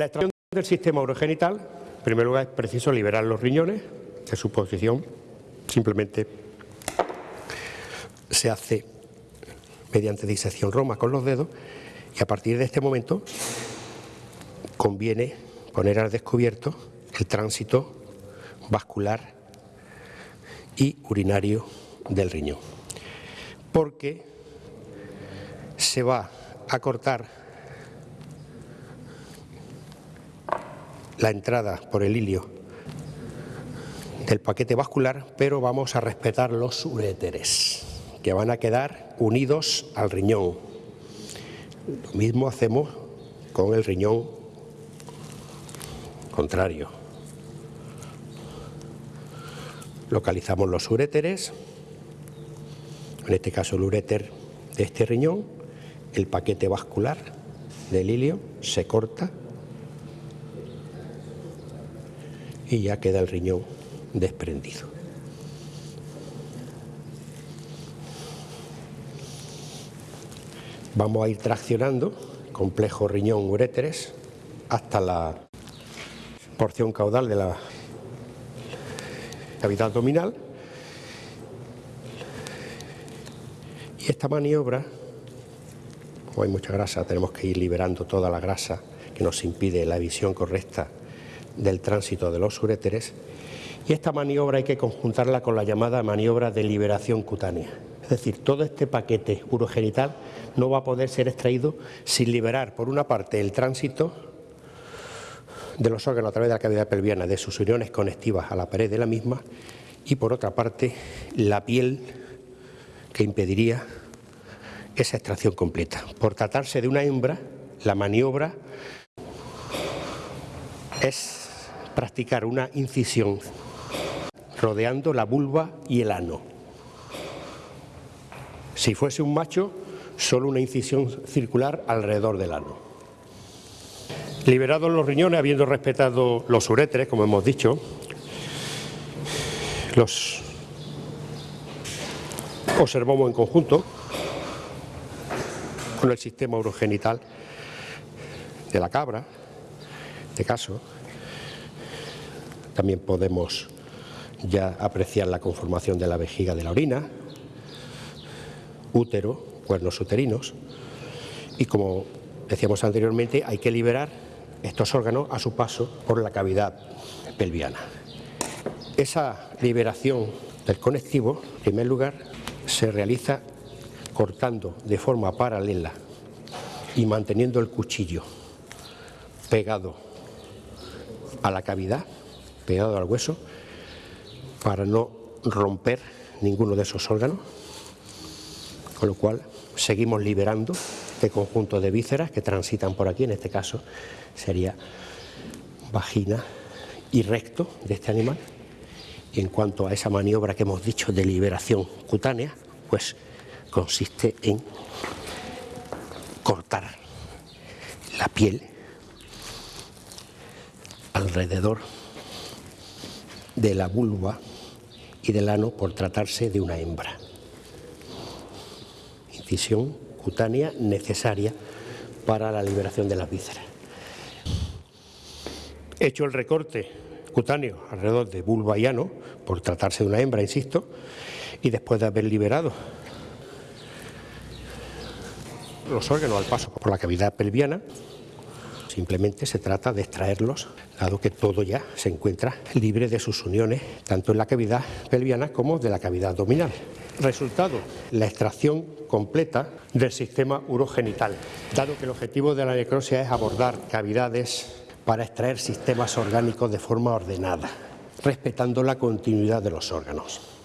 La extracción del sistema urogenital, en primer lugar, es preciso liberar los riñones de su posición. Simplemente se hace mediante disección roma con los dedos y a partir de este momento conviene poner al descubierto el tránsito vascular y urinario del riñón, porque se va a cortar la entrada por el hilio del paquete vascular, pero vamos a respetar los uréteres, que van a quedar unidos al riñón. Lo mismo hacemos con el riñón contrario. Localizamos los uréteres, en este caso el uréter de este riñón, el paquete vascular del hilio se corta y ya queda el riñón desprendido. Vamos a ir traccionando complejo riñón uréteres hasta la porción caudal de la cavidad abdominal y esta maniobra, como hay mucha grasa, tenemos que ir liberando toda la grasa que nos impide la visión correcta del tránsito de los uréteres y esta maniobra hay que conjuntarla con la llamada maniobra de liberación cutánea. Es decir, todo este paquete urogenital no va a poder ser extraído sin liberar, por una parte, el tránsito de los órganos a través de la cavidad pelviana, de sus uniones conectivas a la pared de la misma, y por otra parte, la piel que impediría esa extracción completa. Por tratarse de una hembra, la maniobra es practicar una incisión rodeando la vulva y el ano. Si fuese un macho, solo una incisión circular alrededor del ano. Liberados los riñones, habiendo respetado los uréteres, como hemos dicho, los observamos en conjunto con el sistema urogenital de la cabra, este caso. También podemos ya apreciar la conformación de la vejiga de la orina, útero, cuernos uterinos y como decíamos anteriormente hay que liberar estos órganos a su paso por la cavidad pelviana. Esa liberación del conectivo, en primer lugar, se realiza cortando de forma paralela y manteniendo el cuchillo pegado a la cavidad, pegado al hueso, para no romper ninguno de esos órganos, con lo cual seguimos liberando este conjunto de vísceras que transitan por aquí, en este caso sería vagina y recto de este animal. Y en cuanto a esa maniobra que hemos dicho de liberación cutánea, pues consiste en cortar la piel alrededor de la vulva y del ano por tratarse de una hembra. Incisión cutánea necesaria para la liberación de las vísceras. Hecho el recorte cutáneo alrededor de vulva y ano, por tratarse de una hembra, insisto, y después de haber liberado los órganos al paso por la cavidad pelviana, simplemente se trata de extraerlos, dado que todo ya se encuentra libre de sus uniones, tanto en la cavidad pelviana como de la cavidad abdominal. Resultado, la extracción completa del sistema urogenital, dado que el objetivo de la necrosia es abordar cavidades para extraer sistemas orgánicos de forma ordenada, respetando la continuidad de los órganos.